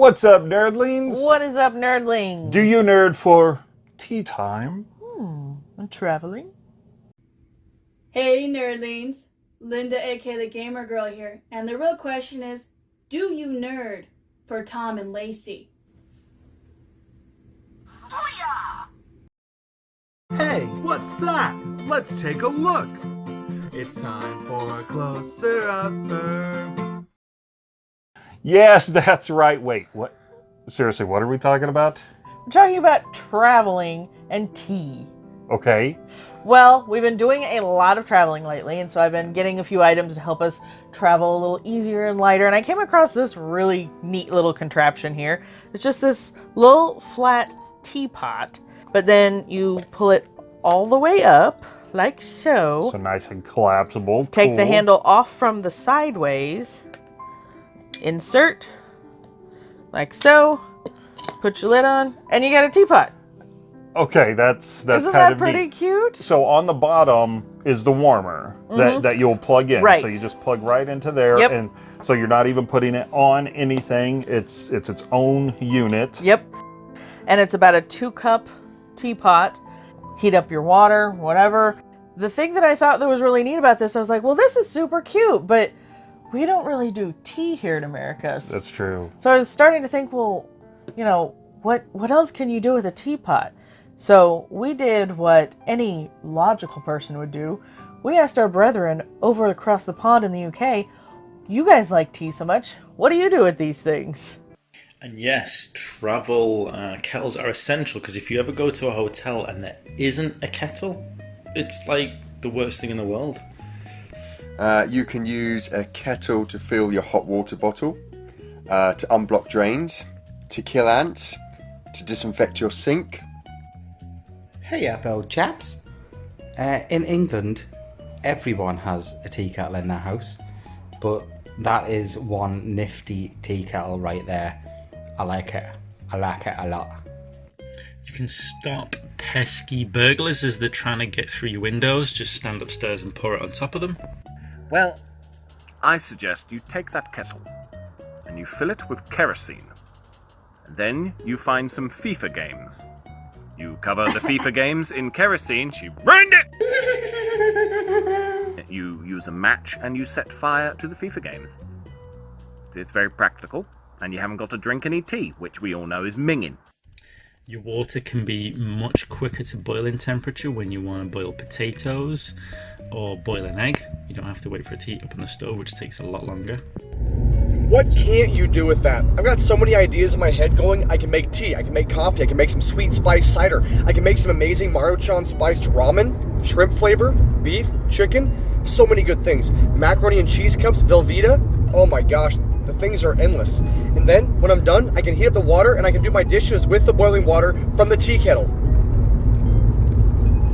What's up, nerdlings? What is up, nerdlings? Do you nerd for tea time? Hmm, I'm traveling. Hey, nerdlings. Linda, aka the Gamer Girl here. And the real question is do you nerd for Tom and Lacey? Hey, what's that? Let's take a look. It's time for a closer up. Yes, that's right. Wait, what? Seriously, what are we talking about? We're talking about traveling and tea. Okay. Well, we've been doing a lot of traveling lately, and so I've been getting a few items to help us travel a little easier and lighter. And I came across this really neat little contraption here. It's just this little flat teapot, but then you pull it all the way up, like so. So nice and collapsible. Take the handle off from the sideways. Insert, like so. Put your lid on, and you got a teapot. Okay, that's that's Isn't kind that of pretty neat. cute? So on the bottom is the warmer that, that you'll plug in. right. So Mm-hmm. You just plug right into there, Yep. and so you're not even putting it on anything. It's it's its own unit. Yep. And it's about a two cup teapot. Heat up your water, whatever. The thing that I thought that was really neat about this, I was like, well, this is super cute, but we don't really do tea here in America. That's true. So I was starting to think, well, you know, what what else can you do with a teapot? So we did what any logical person would do. We asked our brethren over across the pond in the UK, you guys like tea so much. What do you do with these things? And yes, travel uh, kettles are essential because if you ever go to a hotel and there isn't a kettle, it's like the worst thing in the world. Uh, you can use a kettle to fill your hot water bottle, uh, to unblock drains, to kill ants, to disinfect your sink. Hey up, old chaps. Uh, in England, everyone has a tea kettle in their house, but that is one nifty tea kettle right there. I like it. I like it a lot. You can stop pesky burglars as they're trying to get through your windows. Just stand upstairs and pour it on top of them. Well, I suggest you take that kettle and you fill it with kerosene. And then you find some FIFA games. You cover the FIFA games in kerosene, she burned it! you use a match and you set fire to the FIFA games. It's very practical, and you haven't got to drink any tea, which we all know is minging. Your water can be much quicker to boiling temperature when you want to boil potatoes or boil an egg. You don't have to wait for it to heat up on the stove, which takes a lot longer. What can't you do with that? I've got so many ideas in my head going. I can make tea, I can make coffee, I can make some sweet spice cider, I can make some amazing Maruchan spiced ramen, shrimp flavor, beef, chicken, so many good things. Macaroni and cheese cups, Velveeta. Oh my gosh, the things are endless. And then when I'm done, I can heat up the water and I can do my dishes with the boiling water from the tea kettle.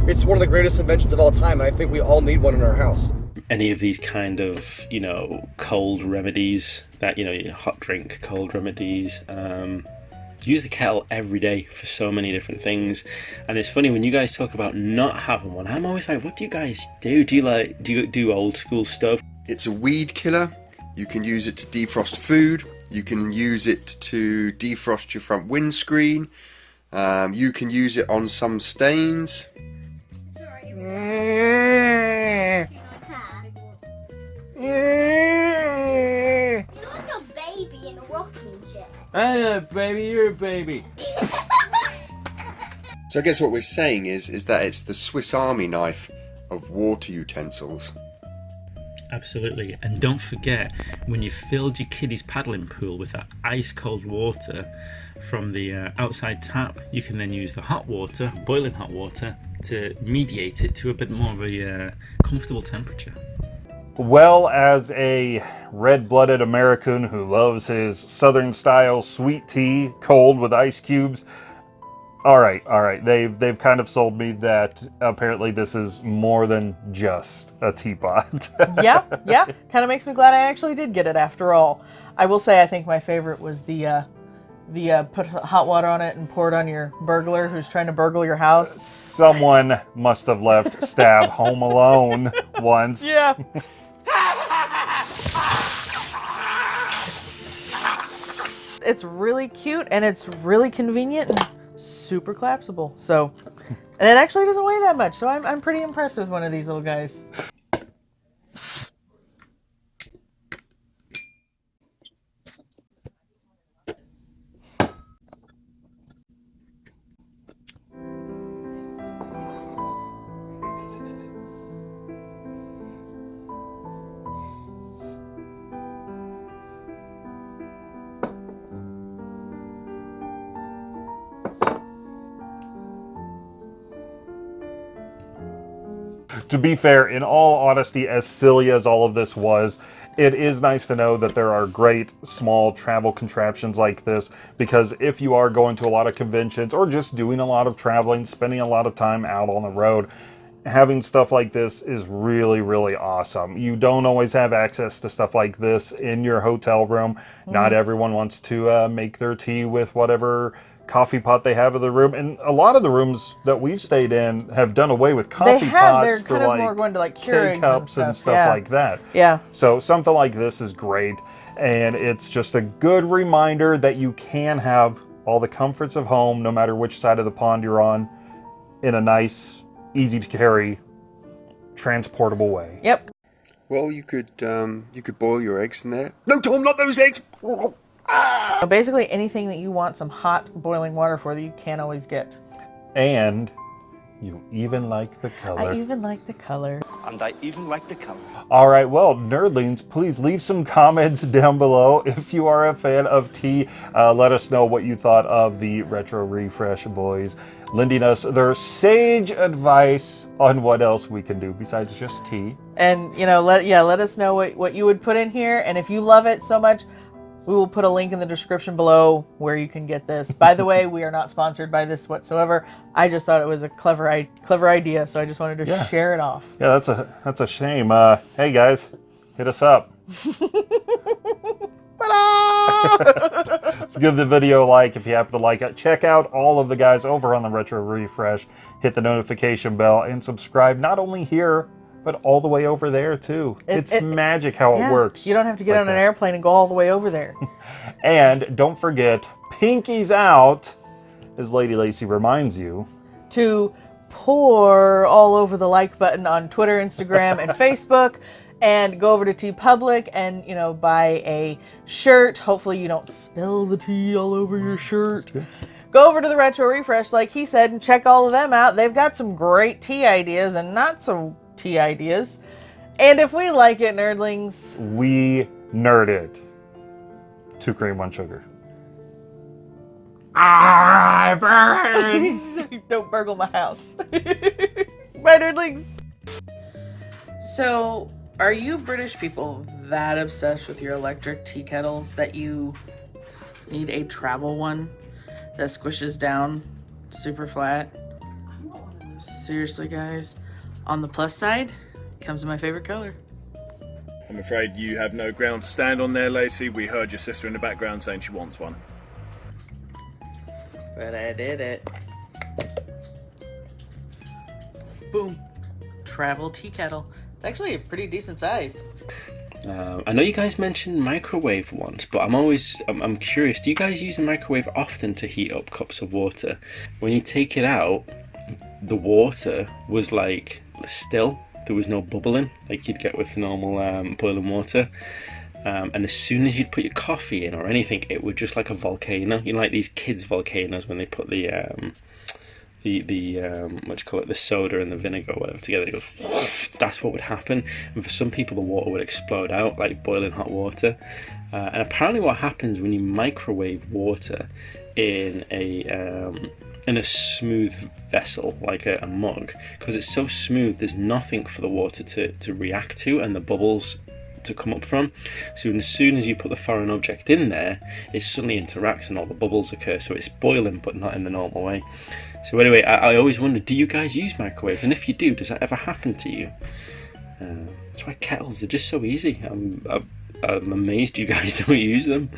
It's one of the greatest inventions of all time, and I think we all need one in our house. Any of these kind of, you know, cold remedies that, you know, hot drink, cold remedies, um, use the kettle every day for so many different things. And it's funny when you guys talk about not having one, I'm always like, what do you guys do? Do you like, do you do old school stuff? It's a weed killer. You can use it to defrost food. You can use it to defrost your front windscreen. Um, you can use it on some stains. You're a baby in a rocking chair. Hey, baby, you're a baby. So I guess what we're saying is is that it's the Swiss Army knife of water utensils. Absolutely. And don't forget, when you've filled your kiddie's paddling pool with that ice cold water from the uh, outside tap, you can then use the hot water, boiling hot water, to mediate it to a bit more of a uh, comfortable temperature. Well, as a red-blooded American who loves his Southern-style sweet tea, cold with ice cubes, all right, all right, they've they've kind of sold me that apparently this is more than just a teapot. yeah, yeah. Kind of makes me glad I actually did get it after all. I will say I think my favorite was the uh, the uh, put hot water on it and pour it on your burglar who's trying to burgle your house. Someone must have left Stab home alone once. Yeah. it's really cute and it's really convenient and super collapsible. So, and it actually doesn't weigh that much. So I'm, I'm pretty impressed with one of these little guys. To be fair, in all honesty, as silly as all of this was, it is nice to know that there are great small travel contraptions like this because if you are going to a lot of conventions or just doing a lot of traveling, spending a lot of time out on the road, having stuff like this is really, really awesome. You don't always have access to stuff like this in your hotel room. Not everyone wants to uh, make their tea with whatever coffee pot they have in the room. And a lot of the rooms that we've stayed in have done away with coffee They have. pots They're for kind of like more going to like Keurigs K-cups and and stuff, stuff yeah. like that. Yeah. So something like this is great, and it's just a good reminder that you can have all the comforts of home, no matter which side of the pond you're on, in a nice, easy to carry, transportable way. Yep. Well, you could um, you could boil your eggs in there. No, Tom, not those eggs. So basically, anything that you want some hot boiling water for that you can't always get. And you even like the color. I even like the color. And I even like the color. All right, well, nerdlings, please leave some comments down below. If you are a fan of tea, uh, let us know what you thought of the Retro Refresh boys, lending us their sage advice on what else we can do besides just tea. And you know, let yeah, let us know what what you would put in here, and if you love it so much, we will put a link in the description below where you can get this. By the way, we are not sponsored by this whatsoever. I just thought it was a clever clever idea, so I just wanted to Yeah. share it off. Yeah, that's a that's a shame. Uh, hey guys, hit us up. Let's give the video a like if you happen to like it. Check out all of the guys over on the Retro Refresh. Hit the notification bell and subscribe not only here, but all the way over there too. It- it's it- magic how Yeah, it works. You don't have to get like on an airplane and go all the way over there. And don't forget, pinkies out, as Lady Lacey reminds you. to pour all over the like button on Twitter, Instagram, and Facebook. And go over to TeePublic and you know buy a shirt. Hopefully you don't spill the tea all over your shirt. Go over to the Retro Refresh, like he said, and check all of them out. They've got some great tea ideas and not so tea ideas. And if we like it, nerdlings, We nerd it. Two cream, one sugar. Ah, don't burgle my house. Bye, nerdlings. So, are you British people that obsessed with your electric tea kettles that you need a travel one that squishes down super flat? Seriously, guys. On the plus side, comes in my favorite color. I'm afraid you have no ground to stand on there, Lacey. We heard your sister in the background saying she wants one. But I did it. Boom. Travel tea kettle. It's actually a pretty decent size. Uh, I know you guys mentioned microwave once, but I'm always I'm, I'm curious. Do you guys use the microwave often to heat up cups of water? When you take it out, the water was like still. There was no bubbling like you'd get with normal um, boiling water. Um, and as soon as you'd put your coffee in or anything, it would just like a volcano. You know, like these kids' volcanoes when they put the um, the the um, what you call it, the soda and the vinegar or whatever together. It goes. That's what would happen, and for some people, the water would explode out like boiling hot water. Uh, and apparently, what happens when you microwave water in a um, in a smooth vessel like a, a mug, because it's so smooth, there's nothing for the water to, to react to, and the bubbles to come up from. So as soon as you put the foreign object in there, it suddenly interacts and all the bubbles occur. So it's boiling, but not in the normal way. So anyway, I, I always wonder, do you guys use microwaves? And if you do, does that ever happen to you? Uh, that's why kettles, they're just so easy. I'm, I'm, I'm amazed you guys don't use them.